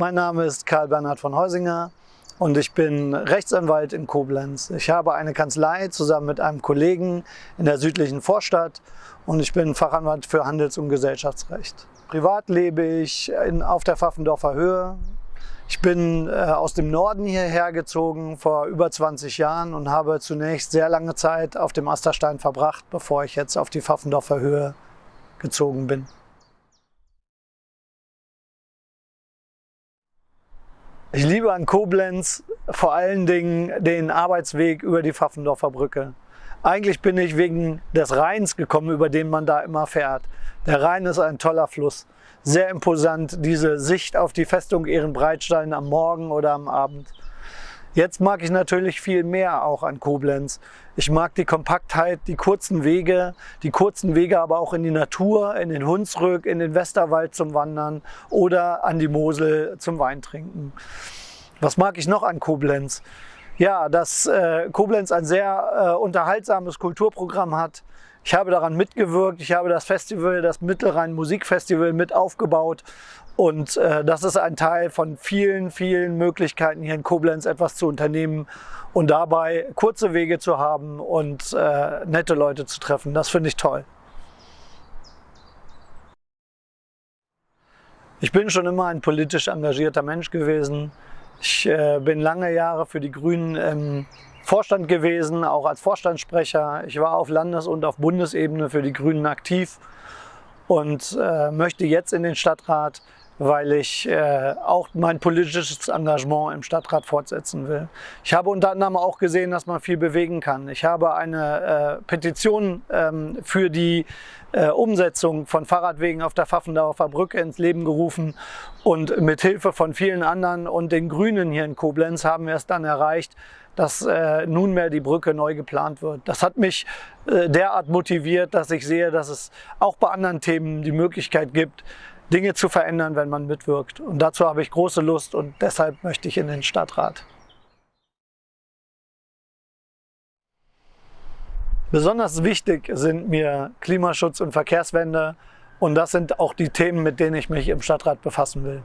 Mein Name ist Karl Bernhard von Heusinger und ich bin Rechtsanwalt in Koblenz. Ich habe eine Kanzlei zusammen mit einem Kollegen in der südlichen Vorstadt und ich bin Fachanwalt für Handels- und Gesellschaftsrecht. Privat lebe ich in, auf der Pfaffendorfer Höhe. Ich bin äh, aus dem Norden hierher gezogen vor über 20 Jahren und habe zunächst sehr lange Zeit auf dem Asterstein verbracht, bevor ich jetzt auf die Pfaffendorfer Höhe gezogen bin. Ich liebe an Koblenz vor allen Dingen den Arbeitsweg über die Pfaffendorfer Brücke. Eigentlich bin ich wegen des Rheins gekommen, über den man da immer fährt. Der Rhein ist ein toller Fluss. Sehr imposant, diese Sicht auf die Festung Ehrenbreitstein am Morgen oder am Abend. Jetzt mag ich natürlich viel mehr auch an Koblenz. Ich mag die Kompaktheit, die kurzen Wege, die kurzen Wege aber auch in die Natur, in den Hunsrück, in den Westerwald zum Wandern oder an die Mosel zum Weintrinken. Was mag ich noch an Koblenz? Ja, dass äh, Koblenz ein sehr äh, unterhaltsames Kulturprogramm hat. Ich habe daran mitgewirkt, ich habe das Festival, das Mittelrhein Musikfestival mit aufgebaut und äh, das ist ein Teil von vielen, vielen Möglichkeiten hier in Koblenz etwas zu unternehmen und dabei kurze Wege zu haben und äh, nette Leute zu treffen. Das finde ich toll. Ich bin schon immer ein politisch engagierter Mensch gewesen. Ich äh, bin lange Jahre für die Grünen im Vorstand gewesen, auch als Vorstandssprecher. Ich war auf Landes- und auf Bundesebene für die Grünen aktiv und äh, möchte jetzt in den Stadtrat weil ich äh, auch mein politisches Engagement im Stadtrat fortsetzen will. Ich habe unter anderem auch gesehen, dass man viel bewegen kann. Ich habe eine äh, Petition ähm, für die äh, Umsetzung von Fahrradwegen auf der Pfaffendorfer Brücke ins Leben gerufen und mit Hilfe von vielen anderen und den Grünen hier in Koblenz haben wir es dann erreicht, dass äh, nunmehr die Brücke neu geplant wird. Das hat mich äh, derart motiviert, dass ich sehe, dass es auch bei anderen Themen die Möglichkeit gibt, Dinge zu verändern, wenn man mitwirkt. Und dazu habe ich große Lust und deshalb möchte ich in den Stadtrat. Besonders wichtig sind mir Klimaschutz und Verkehrswende und das sind auch die Themen, mit denen ich mich im Stadtrat befassen will.